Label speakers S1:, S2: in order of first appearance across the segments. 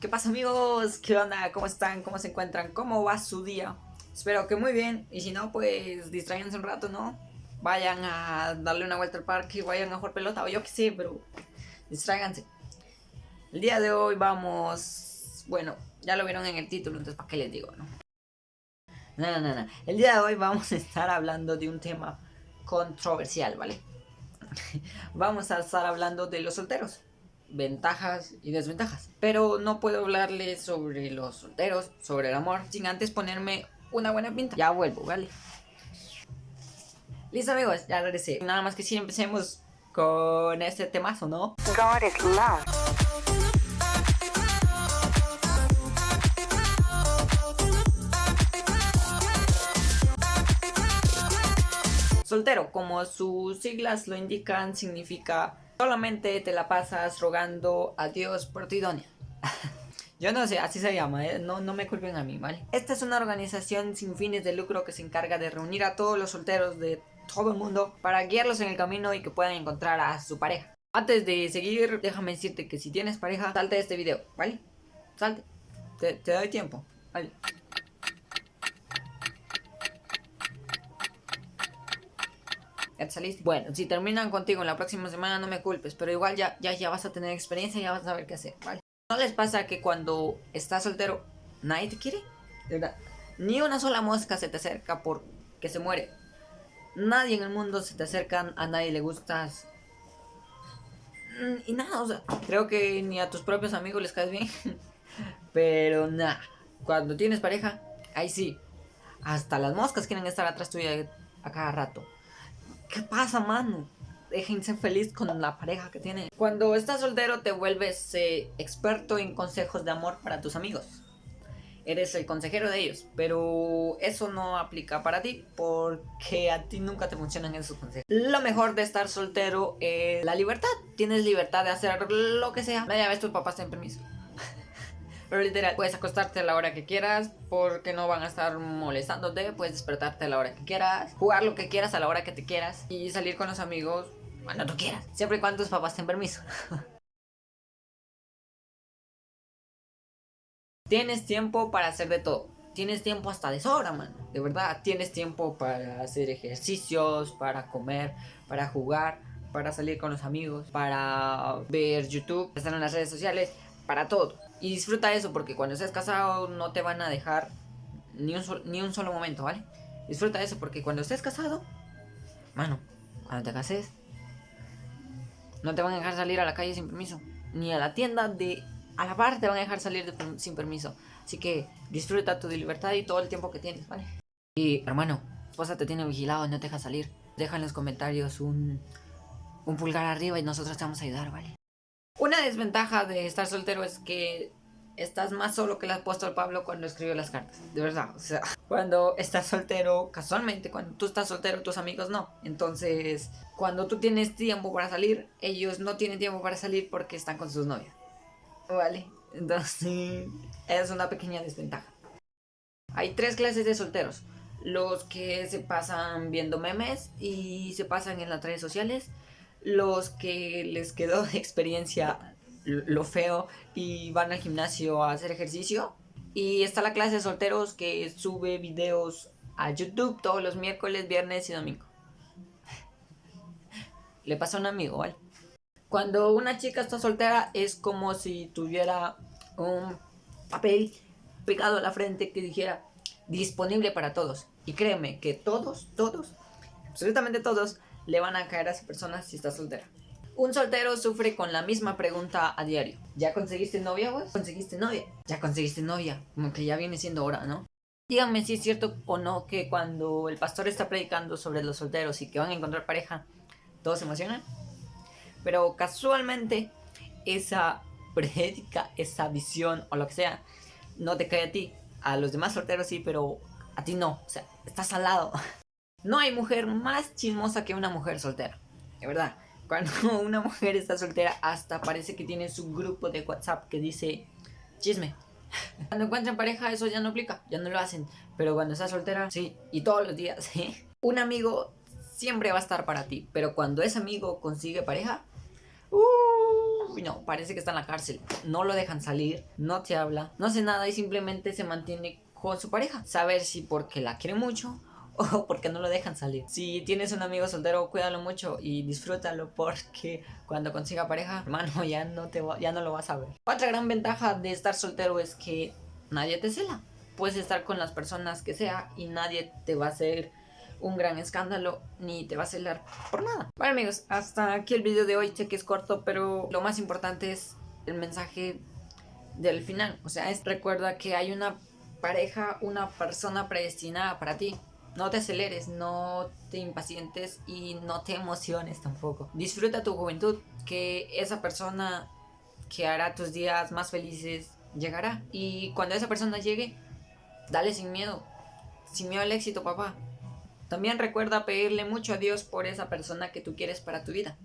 S1: ¿Qué pasa amigos? ¿Qué onda? ¿Cómo están? ¿Cómo se encuentran? ¿Cómo va su día? Espero que muy bien y si no pues distraiganse un rato, ¿no? Vayan a darle una vuelta al parque, vayan a jugar pelota o yo qué sé, pero distráiganse. El día de hoy vamos... Bueno, ya lo vieron en el título, entonces ¿para qué les digo, no? No, no, no, El día de hoy vamos a estar hablando de un tema controversial, ¿vale? vamos a estar hablando de los solteros ventajas y desventajas. Pero no puedo hablarles sobre los solteros, sobre el amor, sin antes ponerme una buena pinta. Ya vuelvo, ¿vale? Listo amigos, ya regresé. Nada más que si empecemos con este temazo, ¿no? God is love. Soltero, como sus siglas lo indican, significa Solamente te la pasas rogando a Dios por tu idónea. Yo no sé, así se llama, ¿eh? no, no me culpen a mí, ¿vale? Esta es una organización sin fines de lucro que se encarga de reunir a todos los solteros de todo el mundo para guiarlos en el camino y que puedan encontrar a su pareja. Antes de seguir, déjame decirte que si tienes pareja, salte de este video, ¿vale? Salte. Te, te doy tiempo, ¿vale? Saliste. Bueno, si terminan contigo en la próxima semana no me culpes, pero igual ya, ya, ya vas a tener experiencia y ya vas a saber qué hacer, ¿vale? ¿No les pasa que cuando estás soltero nadie te quiere? De verdad. Ni una sola mosca se te acerca porque se muere. Nadie en el mundo se te acerca, a nadie le gustas. Mm, y nada, o sea, creo que ni a tus propios amigos les caes bien. Pero nada, cuando tienes pareja, ahí sí. Hasta las moscas quieren estar atrás tuya a cada rato. ¿Qué pasa, mano? Déjense feliz con la pareja que tienen. Cuando estás soltero te vuelves eh, experto en consejos de amor para tus amigos. Eres el consejero de ellos, pero eso no aplica para ti porque a ti nunca te funcionan esos consejos. Lo mejor de estar soltero es la libertad. Tienes libertad de hacer lo que sea. Vaya vez tus papás tienen permiso. Pero literal, puedes acostarte a la hora que quieras porque no van a estar molestándote. Puedes despertarte a la hora que quieras, jugar lo que quieras a la hora que te quieras y salir con los amigos cuando tú quieras. Siempre y cuando tus papás tengan permiso. Tienes tiempo para hacer de todo. Tienes tiempo hasta de sobra, man. De verdad, tienes tiempo para hacer ejercicios, para comer, para jugar, para salir con los amigos, para ver YouTube, estar en las redes sociales, para todo. Y disfruta eso porque cuando estés casado no te van a dejar ni un, ni un solo momento, ¿vale? Disfruta eso porque cuando estés casado, mano, cuando te cases, no te van a dejar salir a la calle sin permiso. Ni a la tienda de a la par te van a dejar salir sin permiso. Así que disfruta tu libertad y todo el tiempo que tienes, ¿vale? Y hermano, esposa te tiene vigilado no te deja salir. Deja en los comentarios un, un pulgar arriba y nosotros te vamos a ayudar, ¿vale? Una desventaja de estar soltero es que estás más solo que el apóstol Pablo cuando escribió las cartas. De verdad, o sea, cuando estás soltero, casualmente, cuando tú estás soltero, tus amigos no. Entonces, cuando tú tienes tiempo para salir, ellos no tienen tiempo para salir porque están con sus novias. ¿Vale? Entonces, es una pequeña desventaja. Hay tres clases de solteros. Los que se pasan viendo memes y se pasan en las redes sociales los que les quedó de experiencia lo feo y van al gimnasio a hacer ejercicio. Y está la clase de solteros que sube videos a YouTube todos los miércoles, viernes y domingo. Le pasa a un amigo, ¿vale? Cuando una chica está soltera es como si tuviera un papel pegado a la frente que dijera disponible para todos. Y créeme que todos, todos, absolutamente todos, le van a caer a esa persona si está soltera. Un soltero sufre con la misma pregunta a diario. ¿Ya conseguiste novia, güey? ¿Conseguiste novia? ¿Ya conseguiste novia? Como que ya viene siendo hora, ¿no? Díganme si es cierto o no que cuando el pastor está predicando sobre los solteros y que van a encontrar pareja, todos se emocionan. Pero casualmente esa predica, esa visión o lo que sea, no te cae a ti. A los demás solteros sí, pero a ti no. O sea, estás al lado. No hay mujer más chismosa que una mujer soltera. De verdad. Cuando una mujer está soltera, hasta parece que tiene su grupo de WhatsApp que dice chisme. Cuando encuentran pareja, eso ya no aplica, ya no lo hacen. Pero cuando está soltera, sí, y todos los días. Un amigo siempre va a estar para ti, pero cuando ese amigo consigue pareja, uh, no, parece que está en la cárcel. No lo dejan salir, no te habla, no hace nada y simplemente se mantiene con su pareja. Saber si porque la quiere mucho o porque no lo dejan salir. Si tienes un amigo soltero, cuídalo mucho y disfrútalo porque cuando consiga pareja, hermano, ya no, te ya no lo vas a ver. Otra gran ventaja de estar soltero es que nadie te cela. Puedes estar con las personas que sea y nadie te va a hacer un gran escándalo ni te va a celar por nada. Bueno amigos, hasta aquí el video de hoy. Sé que es corto, pero lo más importante es el mensaje del final. O sea, es recuerda que hay una pareja, una persona predestinada para ti. No te aceleres, no te impacientes y no te emociones tampoco. Disfruta tu juventud, que esa persona que hará tus días más felices llegará. Y cuando esa persona llegue, dale sin miedo. Sin miedo al éxito, papá. También recuerda pedirle mucho a Dios por esa persona que tú quieres para tu vida.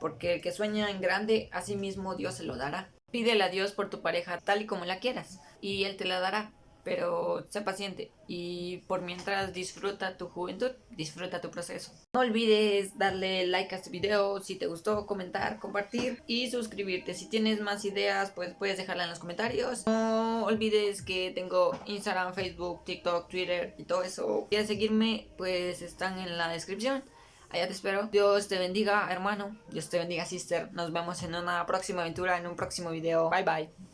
S1: Porque el que sueña en grande, a sí mismo Dios se lo dará. Pídele a Dios por tu pareja tal y como la quieras. Y Él te la dará pero sé paciente y por mientras disfruta tu juventud, disfruta tu proceso. No olvides darle like a este video si te gustó, comentar, compartir y suscribirte. Si tienes más ideas, pues puedes dejarla en los comentarios. No olvides que tengo Instagram, Facebook, TikTok, Twitter y todo eso. quieres seguirme, pues están en la descripción. Allá te espero. Dios te bendiga, hermano. Dios te bendiga, sister. Nos vemos en una próxima aventura, en un próximo video. Bye, bye.